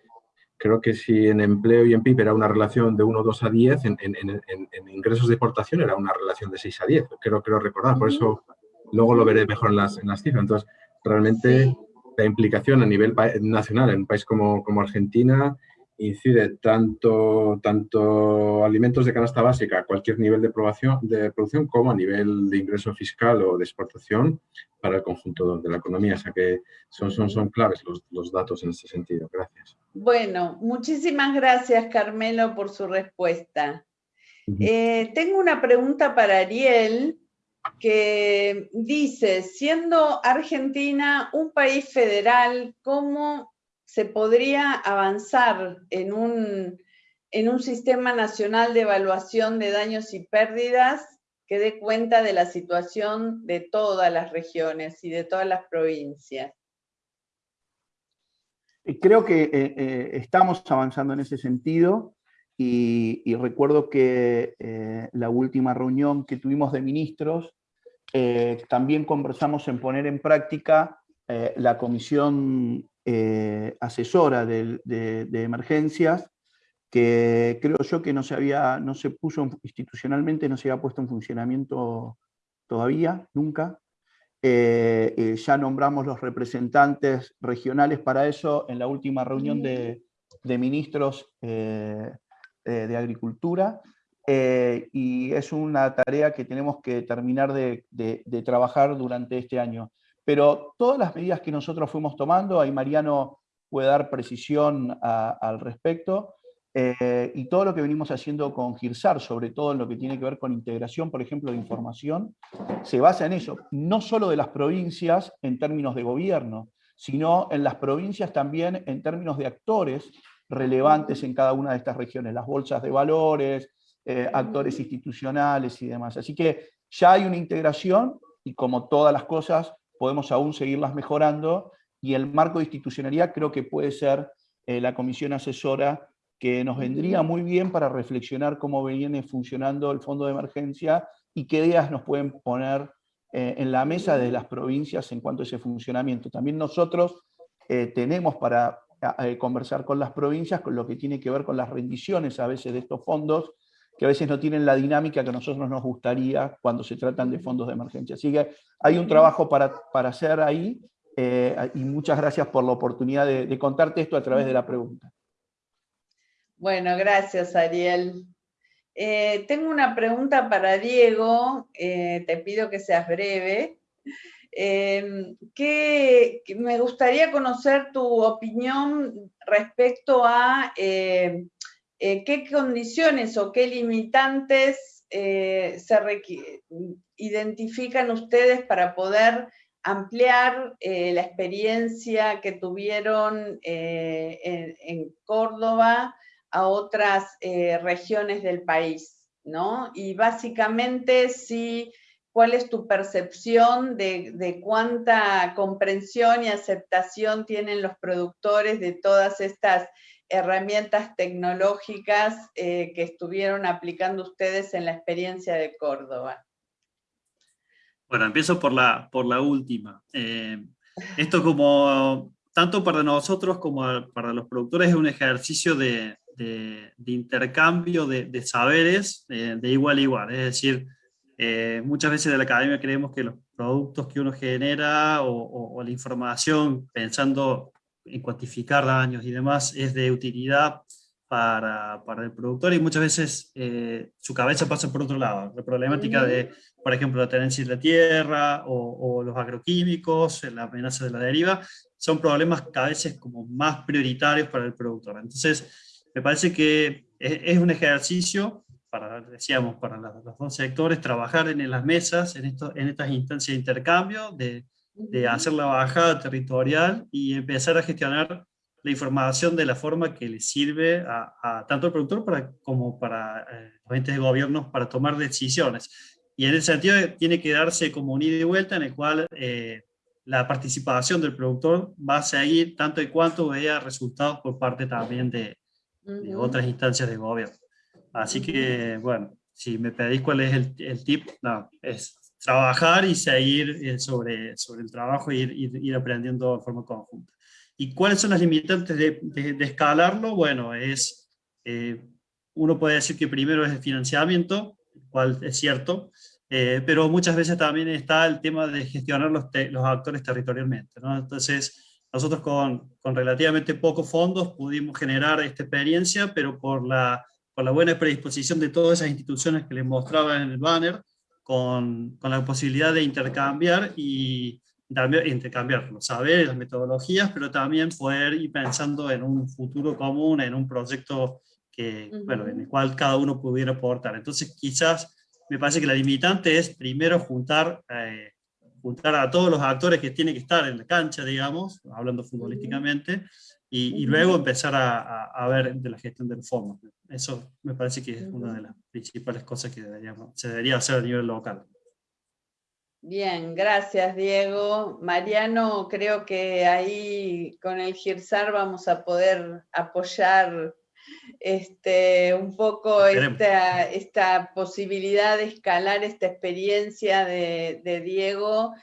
Creo que si en empleo y en PIB era una relación de 1, 2 a 10, en, ingresos de exportación era una relación de 6 a 10, creo, creo recordar. Por eso luego lo veré mejor en las, en las cifras. Entonces, realmente la implicación a nivel nacional en un país como, como Argentina incide tanto, tanto alimentos de canasta básica a cualquier nivel de, de producción como a nivel de ingreso fiscal o de exportación para el conjunto de la economía. O sea que son, son, son claves los, los datos en este sentido. Gracias. Bueno, muchísimas gracias Carmelo por su respuesta. Eh, tengo una pregunta para Ariel que dice, siendo Argentina un país federal, ¿cómo se podría avanzar en un, en un sistema nacional de evaluación de daños y pérdidas que dé cuenta de la situación de todas las regiones y de todas las provincias. Creo que eh, eh, estamos avanzando en ese sentido y, recuerdo que eh, la última reunión que tuvimos de ministros también conversamos en poner en práctica la comisión eh, asesora de, emergencias, que creo yo que no se, había, no se puso institucionalmente, no se había puesto en funcionamiento todavía, nunca. Eh, eh, ya nombramos los representantes regionales para eso en la última reunión de, ministros de Agricultura, y es una tarea que tenemos que terminar de, de trabajar durante este año. Pero todas las medidas que nosotros fuimos tomando, ahí Mariano puede dar precisión al respecto, eh, y todo lo que venimos haciendo con GIRSAR, sobre todo en lo que tiene que ver con integración, por ejemplo, de información, se basa en eso, no solo de las provincias en términos de gobierno, sino en las provincias también en términos de actores relevantes en cada una de estas regiones, las bolsas de valores, eh, actores institucionales y demás. Así que ya hay una integración y como todas las cosas, podemos aún seguirlas mejorando y el marco de institucionalidad creo que puede ser eh, la comisión asesora que nos vendría muy bien para reflexionar cómo viene funcionando el fondo de emergencia y qué ideas nos pueden poner eh, en la mesa de las provincias en cuanto a ese funcionamiento. También nosotros eh, tenemos para conversar con las provincias con lo que tiene que ver con las rendiciones a veces de estos fondos que a veces no tienen la dinámica que a nosotros nos gustaría cuando se tratan de fondos de emergencia. Así que hay un trabajo para, para hacer ahí, eh, y muchas gracias por la oportunidad de, contarte esto a través de la pregunta. Bueno, gracias Ariel. Eh, tengo una pregunta para Diego, eh, te pido que seas breve. que, me gustaría conocer tu opinión respecto a eh, qué condiciones o qué limitantes eh, se identifican ustedes para poder ampliar eh, la experiencia que tuvieron en, Córdoba a otras regiones del país, ¿no? Y básicamente, sí, ¿cuál es tu percepción de, de, cuánta comprensión y aceptación tienen los productores de todas estas herramientas tecnológicas eh, que estuvieron aplicando ustedes en la experiencia de Córdoba? Bueno, empiezo por la, por la última. Eh, esto como, tanto para nosotros como para los productores, es un ejercicio de, de, intercambio de, saberes eh, de igual a igual. Es decir, muchas veces de la academia creemos que los productos que uno genera o la información, pensando en cuantificar daños y demás es de utilidad para, para el productor y muchas veces eh, su cabeza pasa por otro lado. La problemática de, por ejemplo, la tenencia de la tierra o, los agroquímicos, la amenaza de la deriva, son problemas cada vez como más prioritarios para el productor. Entonces, me parece que es, un ejercicio para, decíamos, para los dos sectores, trabajar en las mesas, en, esto, en estas instancias de intercambio, de, de hacer la bajada territorial y empezar a gestionar la información de la forma que le sirve a, tanto al productor para, como para eh, los entes de gobierno para tomar decisiones. Y en ese sentido tiene que darse como un ida y vuelta en el cual eh, la participación del productor va a seguir tanto y cuanto vea resultados por parte también de, otras instancias de gobierno. Así que, bueno, si me pedís cuál es el, el tip, no, es trabajar y seguir eh, sobre, sobre el trabajo y ir, ir, aprendiendo de forma conjunta. ¿Y cuáles son las limitantes de, de, escalarlo? Bueno, es, eh, uno puede decir que primero es el financiamiento, cual es cierto, eh, pero muchas veces también está el tema de gestionar los, los actores territorialmente. ¿no? Entonces, nosotros con, con, relativamente pocos fondos pudimos generar esta experiencia, pero por la, por la buena predisposición de todas esas instituciones que les mostraba en el banner, con, con la posibilidad de intercambiar y intercambiar los saberes, las metodologías, pero también poder ir pensando en un futuro común, en un proyecto que, bueno, en el cual cada uno pudiera aportar. Entonces quizás me parece que la limitante es primero juntar, eh, juntar a todos los actores que tienen que estar en la cancha, digamos, hablando futbolísticamente, y, luego empezar a, a, ver de la gestión del fondo. Eso me parece que es una de las principales cosas que deberíamos, se debería hacer a nivel local. Bien, gracias Diego. Mariano, creo que ahí con el GIRSAR vamos a poder apoyar este, un poco esta, esta, posibilidad de escalar esta experiencia de, Diego,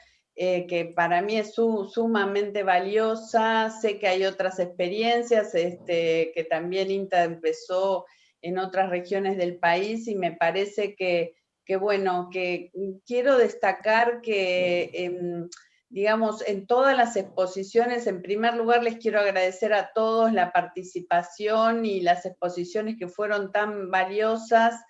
eh, que para mí es sumamente valiosa. Sé que hay otras experiencias, este, que también INTA empezó en otras regiones del país y me parece que, que bueno, que quiero destacar que... Em, digamos, en todas las exposiciones, en primer lugar les quiero agradecer a todos la participación y las exposiciones que fueron tan valiosas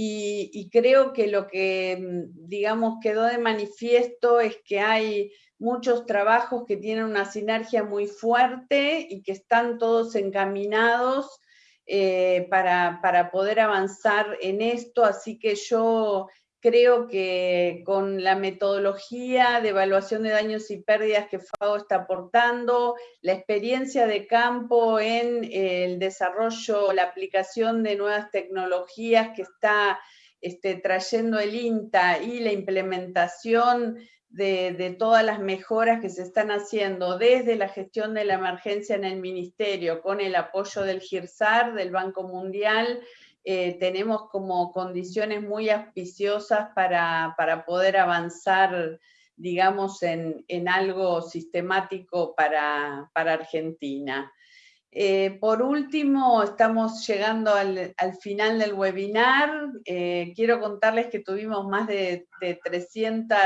y, creo que lo que, mm, digamos, quedó de manifiesto es que hay muchos trabajos que tienen una sinergia muy fuerte y que están todos encaminados eh, para, para poder avanzar en esto, así que yo Creo que con la metodología de evaluación de daños y pérdidas que FAO está aportando, la experiencia de campo en el desarrollo, la aplicación de nuevas tecnologías que está este, trayendo el INTA y la implementación de, de, todas las mejoras que se están haciendo desde la gestión de la emergencia en el ministerio, con el apoyo del GIRSAR, del Banco Mundial, eh, tenemos como condiciones muy auspiciosas para, poder avanzar, digamos, en, algo sistemático para, Argentina. Eh, por último, estamos llegando al, final del webinar. Eh, quiero contarles que tuvimos más de, de 300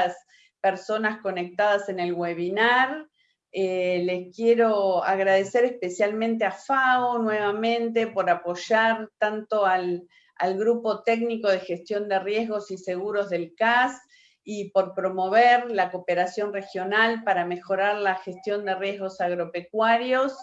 personas conectadas en el webinar. Eh, les quiero agradecer especialmente a FAO nuevamente por apoyar tanto al, Grupo Técnico de Gestión de Riesgos y Seguros del CAS y por promover la cooperación regional para mejorar la gestión de riesgos agropecuarios.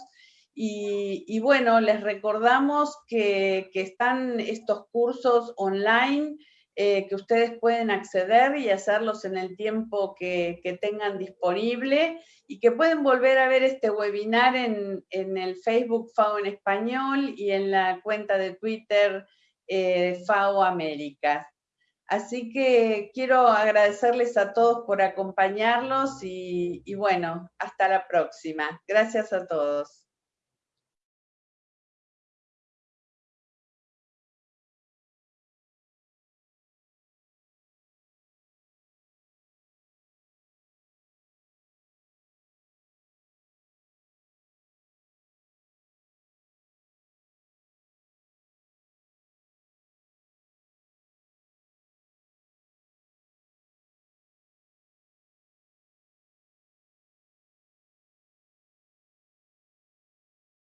Y, bueno, les recordamos que, están estos cursos online eh, que ustedes pueden acceder y hacerlos en el tiempo que, tengan disponible y que pueden volver a ver este webinar en, el Facebook FAO en español y en la cuenta de Twitter eh, FAO Américas. Así que quiero agradecerles a todos por acompañarlos y bueno, hasta la próxima. Gracias a todos.